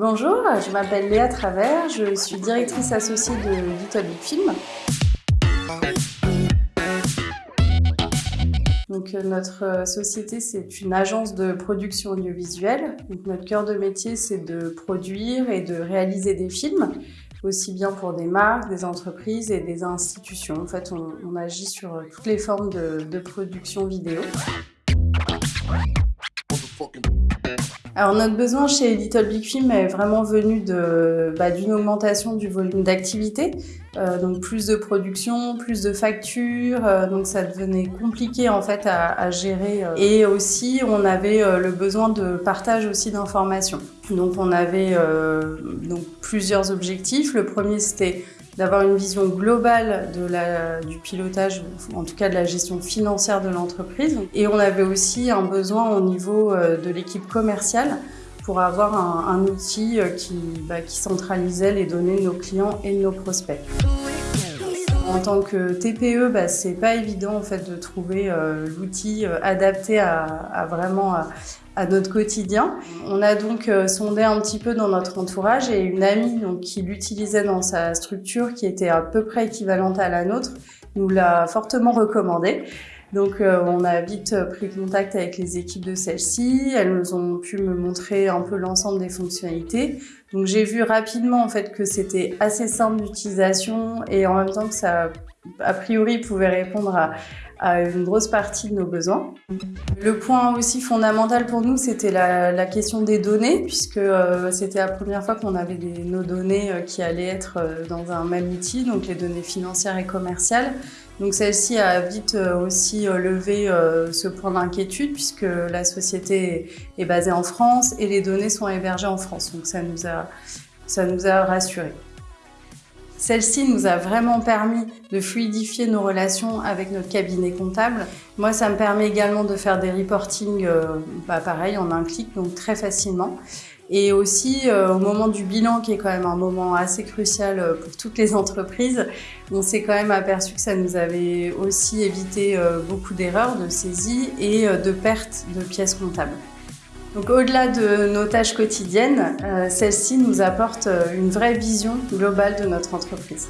Bonjour, je m'appelle Léa Travers, je suis directrice associée de Little Film. Donc, euh, notre euh, société, c'est une agence de production audiovisuelle. Notre cœur de métier, c'est de produire et de réaliser des films, aussi bien pour des marques, des entreprises et des institutions. En fait, on, agit sur toutes les formes de, de production vidéo. Alors notre besoin chez Little Big Film est vraiment venu bah, d'une augmentation du volume d'activité, euh, donc plus de production, plus de factures, euh, donc ça devenait compliqué en fait à, gérer. Euh. Et aussi on avait le besoin de partage aussi d'informations. Donc on avait donc plusieurs objectifs. Le premier c'était d'avoir une vision globale du pilotage, en tout cas de la gestion financière de l'entreprise. Et on avait aussi un besoin au niveau euh, de l'équipe commerciale pour avoir un, un outil euh, qui, bah, qui centralisait les données de nos clients et de nos prospects. En tant que TPE, bah, c'est pas évident en fait de trouver euh, l'outil euh, adapté à, vraiment à, notre quotidien. On a donc euh, sondé un petit peu dans notre entourage et une amie donc, qui l'utilisait dans sa structure qui était à peu près équivalente à la nôtre nous l'a fortement recommandé. Donc on a vite pris contact avec les équipes de celle-ci, elles nous ont pu me montrer un peu l'ensemble des fonctionnalités. Donc j'ai vu rapidement en fait que c'était assez simple d'utilisation et en même temps que ça a priori pouvait répondre à, une grosse partie de nos besoins. Le point aussi fondamental pour nous, c'était la, question des données, puisque euh, c'était la première fois qu'on avait nos données euh, qui allaient être euh, dans un même outil, donc les données financières et commerciales. Donc celle-ci a vite aussi levé ce point d'inquiétude, puisque la société est basée en France et les données sont hébergées en France. Donc ça nous a, ça nous a rassurés. Celle-ci nous a vraiment permis de fluidifier nos relations avec notre cabinet comptable. Moi, ça me permet également de faire des reportings, euh, bah, pareil, en un clic, donc très facilement. Et aussi, euh, au moment du bilan, qui est quand même un moment assez crucial euh, pour toutes les entreprises, on s'est quand même aperçu que ça nous avait aussi évité euh, beaucoup d'erreurs, de saisies et euh, de pertes de pièces comptables. Donc au-delà de nos tâches quotidiennes, euh, celle-ci nous apporte euh, une vraie vision globale de notre entreprise.